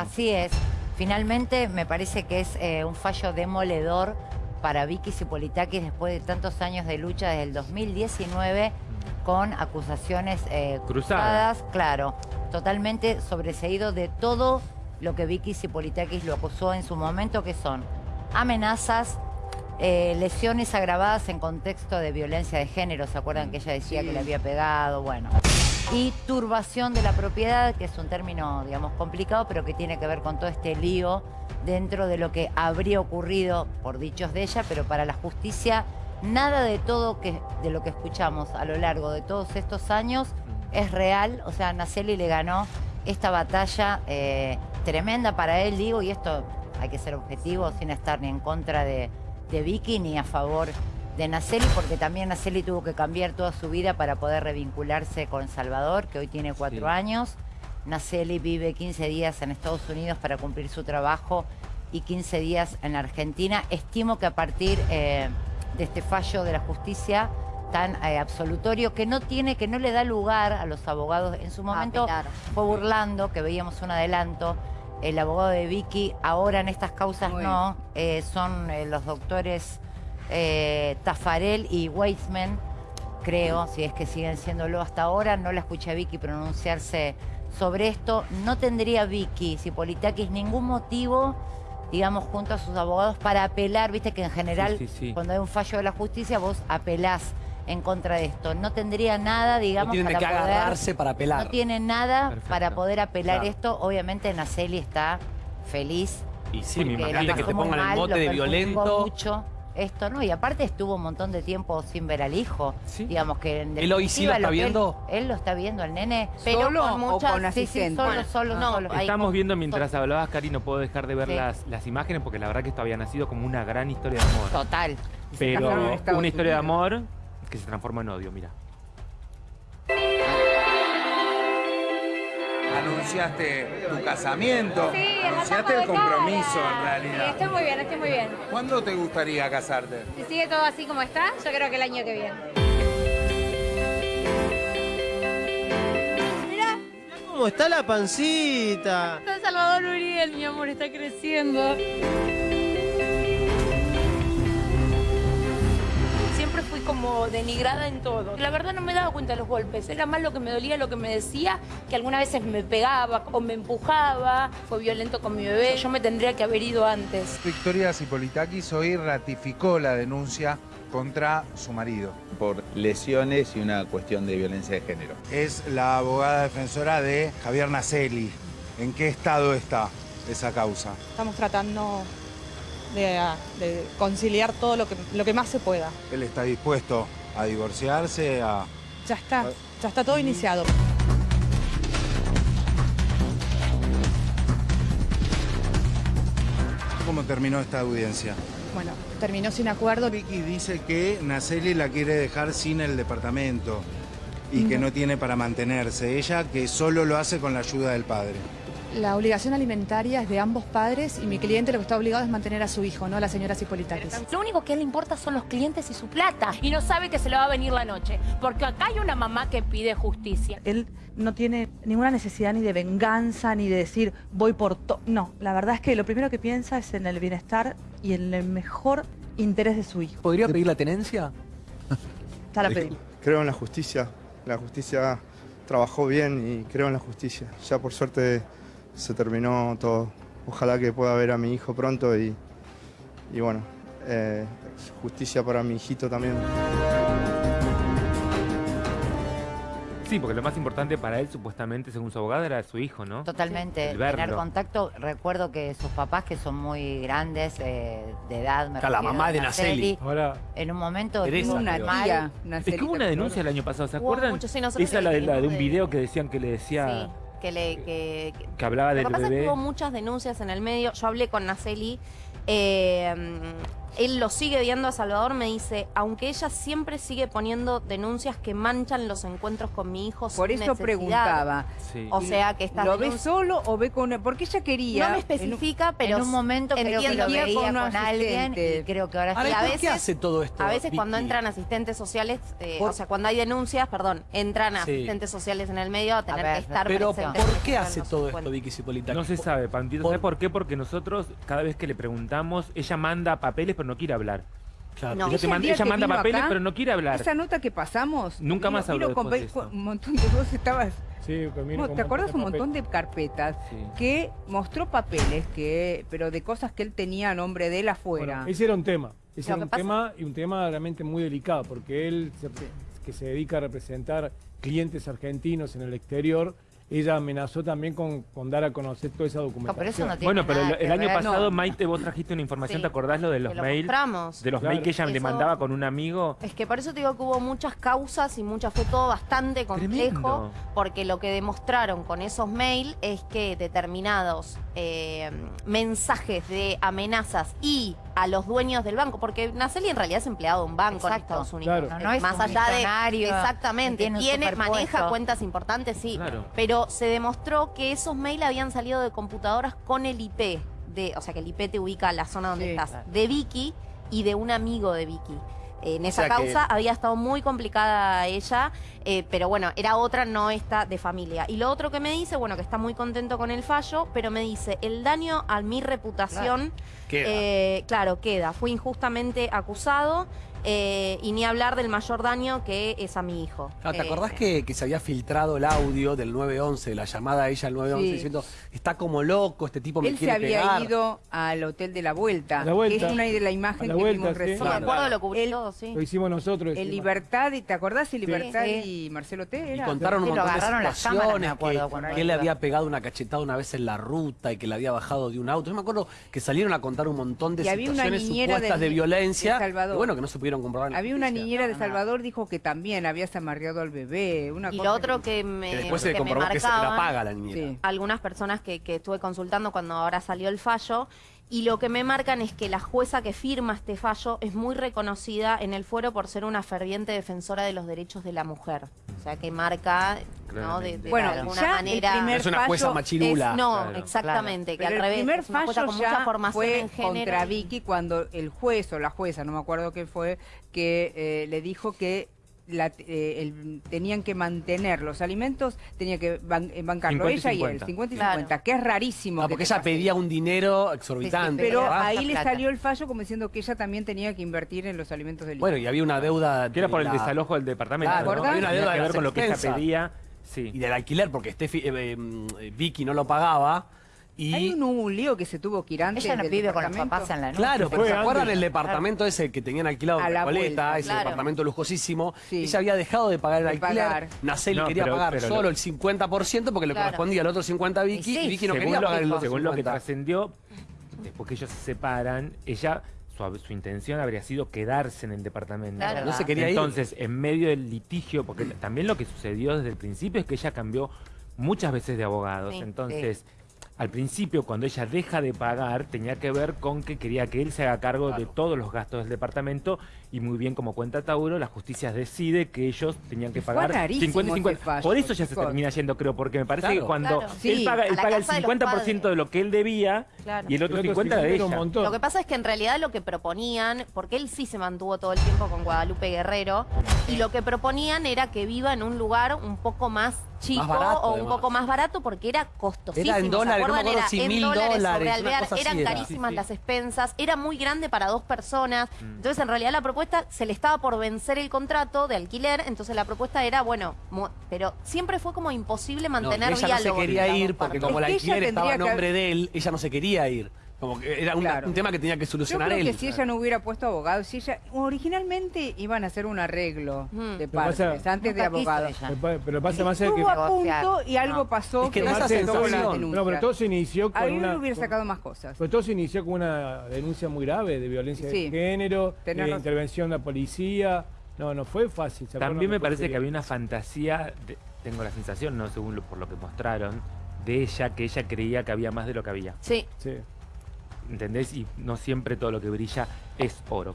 Así es. Finalmente me parece que es eh, un fallo demoledor para Vicky Cipolitakis después de tantos años de lucha desde el 2019 con acusaciones eh, cruzadas, claro, totalmente sobreseído de todo lo que Vicky Cipolitakis lo acusó en su momento, que son amenazas, eh, lesiones agravadas en contexto de violencia de género. ¿Se acuerdan que ella decía que le había pegado? Bueno. Y turbación de la propiedad, que es un término, digamos, complicado, pero que tiene que ver con todo este lío dentro de lo que habría ocurrido por dichos de ella, pero para la justicia nada de todo que, de lo que escuchamos a lo largo de todos estos años es real. O sea, Naceli le ganó esta batalla eh, tremenda para él, digo, y esto hay que ser objetivo sin estar ni en contra de, Vicky ni a favor de Naceli, porque también Naceli tuvo que cambiar toda su vida para poder revincularse con Salvador, que hoy tiene cuatro años. Naceli vive 15 días en Estados Unidos para cumplir su trabajo y 15 días en Argentina. Estimo que a partir eh, de este fallo de la justicia tan eh, absolutorio que no tiene, que no le da lugar a los abogados. En su momento fue burlando, que veíamos un adelanto, el abogado de Vicky, ahora en estas causas no, eh, son eh, los doctores Tafarel y Weizmann, creo, si es que siguen siéndolo hasta ahora, no la escuché a Vicky pronunciarse sobre esto. No tendría Vicky, si Politakis, ningún motivo digamos, junto a sus abogados para apelar, viste que en general cuando hay un fallo de la justicia vos apelás en contra de esto. No tendría nada, digamos, no tiene que agarrarse para apelar. No tiene nada para poder apelar esto. Obviamente Naceli está feliz. Y sí, me imagino que te pongan el mote de violento. mucho esto, ¿no? Y aparte estuvo un montón de tiempo sin ver al hijo. Sí. Digamos que en ¿Él hoy sí lo está viendo? Él, lo está viendo, el nene. Pero ¿Solo con muchas... con sí, sí, solo, solo, no, solo. Estamos viendo mientras hablabas, Cari, no puedo dejar de ver las, las imágenes porque la verdad que esto había nacido como una gran historia de amor. Total. Pero una historia de amor que se transforma en odio, mira. Anunciaste tu casamiento, sí, anunciaste el compromiso en realidad. Sí, estoy muy bien, estoy muy bien. ¿Cuándo te gustaría casarte? Si sigue todo así como está, yo creo que el año que viene. Mira, cómo está la pancita. Está Salvador Uriel, mi amor, está creciendo. Como denigrada en todo. La verdad no me daba cuenta de los golpes, era más lo que me dolía, lo que me decía, que algunas veces me pegaba o me empujaba, fue violento con mi bebé, yo me tendría que haber ido antes. Victoria Cipolitakis hoy ratificó la denuncia contra su marido. Por lesiones y una cuestión de violencia de género. Es la abogada defensora de Javier Naceli. ¿En qué estado está esa causa? Estamos tratando de, conciliar todo lo que, lo que más se pueda. ¿Él está dispuesto a divorciarse? A... Ya está, ya está todo iniciado. ¿Cómo terminó esta audiencia? Bueno, terminó sin acuerdo. Vicky dice que Naceli la quiere dejar sin el departamento y que no tiene para mantenerse. Ella que solo lo hace con la ayuda del padre. La obligación alimentaria es de ambos padres y mi cliente lo que está obligado es mantener a su hijo, no a la señora Cipolitakis. Lo único que a él le importa son los clientes y su plata. Y no sabe que se le va a venir la noche. Porque acá hay una mamá que pide justicia. Él no tiene ninguna necesidad ni de venganza, ni de decir voy por todo. No, la verdad es que lo primero que piensa es en el bienestar y en el mejor interés de su hijo. ¿Podría pedir la tenencia? Ya la pedí. Creo en la justicia. La justicia trabajó bien y creo en la justicia. Ya por suerte se terminó todo. Ojalá que pueda ver a mi hijo pronto y, y bueno, eh, justicia para mi hijito también. Sí, porque lo más importante para él, supuestamente, según su abogado, era su hijo, ¿no? Totalmente. Tener contacto. Recuerdo que sus papás, que son muy grandes, eh, de edad, me La mamá de Naceli. Ahora, en un momento... Teresa, una tía. es que hubo una denuncia el año pasado, ¿se acuerdan? Esa la de, la de un video que decían que le decía que le que, hablaba del Lo que pasa es que hubo muchas denuncias en el medio. Yo hablé con Naceli Eh, él lo sigue viendo a Salvador, me dice, aunque ella siempre sigue poniendo denuncias que manchan los encuentros con mi hijo Por eso preguntaba. O sea, que está ¿Lo ve solo o ve con Porque ella quería... No me especifica, pero en un momento creo que lo veía con, alguien y creo que ahora, sí. a veces, ¿Qué hace todo esto? A veces cuando entran asistentes sociales, eh, o sea, cuando hay denuncias, perdón, entran asistentes sociales en el medio a tener que estar Pero presentes. ¿por qué hace todo esto Vicky Cipolita? No se sabe, Pampito. ¿Sabes por qué? Porque nosotros, cada vez que le preguntamos, ella manda papeles pero no quiere hablar. Claro. Ella, te manda, ella manda papeles acá, pero no quiere hablar. Esa nota que pasamos... Nunca vino, más habló con después de eso. Un montón de vos estabas... Sí, No, ¿Te acuerdas un montón de carpetas Sí. que mostró papeles, que pero de cosas que él tenía a nombre de él afuera? Bueno, ese era un tema. Ese Lo era un pasa- tema y un tema realmente muy delicado porque él, se- que se dedica a representar clientes argentinos en el exterior, ella amenazó también con, con dar a conocer toda esa documentación. pero eso no tiene Bueno, pero nada el, año ver. pasado, No. Maite, vos trajiste una información, Sí. ¿te acordás lo de los lo mails? mostramos. De los Claro. mails que ella le mandaba con un amigo. Es que por eso te digo que hubo muchas causas y muchas, fue todo bastante complejo, Tremendo. porque lo que demostraron con esos mails es que determinados eh, mensajes de amenazas y a los dueños del banco, porque Naceli en realidad es empleado de un banco en. Estados Unidos. Claro. No, no es Más un allá de exactamente, tiene maneja cuentas importantes, sí, Claro. pero se demostró que esos mails habían salido de computadoras con el IP, de, o sea que el IP te ubica a la zona donde Sí, estás, claro. de Vicky y de un amigo de Vicky. En esa sea que- causa había estado muy complicada ella, eh, pero bueno, era otra, no esta de familia. Y lo otro que me dice, bueno, que está muy contento con el fallo, pero me dice, el daño a mi reputación, Queda. eh, claro, queda. Fui injustamente acusado eh, y ni hablar del mayor daño que es a mi hijo. Ah, ¿Te Eh, acordás que, que se había filtrado el audio del 911, de la llamada a ella al 911, Sí. diciendo, está como loco, este tipo me Él se quiere había pegar"? ido al hotel de la vuelta, la vuelta. que es una de la imagen la que vuelta, vimos sí. recién. Claro. lo cubrí Él- todo, sí. Lo hicimos nosotros. El. Libertad, y ¿te acordás? El Libertad Sí. y Marcelo T. Y contaron un montón de las cámaras, situaciones, acuerdo, que, él le había pegado una cachetada una vez en la ruta y que le había bajado de un auto. Yo me acuerdo que salieron a contar un montón de Y había situaciones supuestas de- de, violencia. de Salvador. y bueno, que no se pudieron comprobar Había una niñera de Salvador dijo que también habías amarreado al bebé. Una Y cosa lo otro que me, Que después se que me comprobó que se la paga la niñera. Sí. algunas personas que, que estuve consultando cuando ahora salió el fallo. Y lo que me marcan es que la jueza que firma este fallo es muy reconocida en el fuero por ser una ferviente defensora de los derechos de la mujer. O sea, que marca, ¿no? De, de Bueno, alguna ya manera. el primer Es una jueza fallo machirula. es- no, Claro. exactamente, que Pero al el revés. primer fallo con mucha formación fue en género. contra Vicky cuando el juez o la jueza, no me acuerdo qué fue, que eh, le dijo que la- eh, el- tenían que mantener los alimentos, tenía que ban- eh, bancarlo 50 y ella y él, 50. 50 y Claro. 50, que es rarísimo. Ah, que porque ella pase. pedía un dinero exorbitante. Pero ¿verdad? ahí le salió el fallo como diciendo que ella también tenía que invertir en los alimentos del hijo. Bueno, y había una deuda... Que era por el la- desalojo del departamento. Claro, ¿no? había una Tenía deuda que de ver con lo que ella pedía. Sí. Y del alquiler, porque Steffi- eh, eh, Vicky no lo pagaba. Y Hay un, un lío que se tuvo que ir antes Ella no vive con los papás en la noche. Claro, pero ¿se acuerdan el departamento ese que tenían alquilado en la Recoleta, vuelta, ese claro. departamento lujosísimo? Sí. Ella había dejado de pagar el De alquiler. pagar. Naceli No, quería pero- pagar pero solo lo- el 50% porque le Claro. correspondía el otro 50% a Vicky Y sí, y Vicky no según quería lo, pagar el otro según lo que 50%. trascendió, después que ellos se separan, ella, su, su intención habría sido quedarse en el departamento. Claro. No se quería ir. Entonces, en medio del litigio, porque también lo que sucedió desde el principio es que ella cambió muchas veces de abogados. Sí, Entonces, al principio, cuando ella deja de pagar, tenía que ver con que quería que él se haga cargo de todos los gastos del departamento y muy bien como cuenta Tauro, la justicia decide que ellos tenían que Fue pagar rarísimo 50 y 50. ese fallo, Por eso ya se termina yendo, creo, porque me parece que cuando Claro. él Sí, paga, él paga el casa de los 50% de lo que él debía Claro. y el otro otro 50 era de 50 era un ella. montón. Lo que pasa es que en realidad lo que proponían, porque él sí se mantuvo todo el tiempo con Guadalupe Guerrero, y lo que proponían era que viva en un lugar un poco más chico barato, o un además. poco más barato porque era costosísimo. Era en ¿se dólares, no me acuerdan? acuerdo Era si en mil dólares cosa así eran era. carísimas Sí, sí. las expensas, era muy grande para dos personas. Mm. Entonces en realidad la propuesta se le estaba por vencer el contrato de alquiler, entonces la propuesta era, bueno, pero siempre fue como imposible No, mantener ella no se diálogo quería ir porque como el alquiler estaba a que nombre de él, ella no se quería ir. Como que era Claro. un tema que tenía que Yo solucionar creo él. que si ella no hubiera puesto abogado, si ella originalmente iban a hacer un arreglo Mm. de pasa- partes antes de abogado. Pero pa- Pero pasa más es que... Estuvo a punto y algo No. pasó Es que esa Marce tomó la. No, pero todo se inició con Ahí una... hubiera con- sacado más cosas. Pues todo se inició con una denuncia muy grave de violencia Sí. de género, Tenés de intervención de la policía. No, no fue fácil. ¿se? También me No parece que había una fantasía, de- tengo la sensación, no según lo, por lo que mostraron, de ella, que ella creía que había más de lo que había. Sí, Sí. ¿Entendés? Y no siempre todo lo que brilla es oro.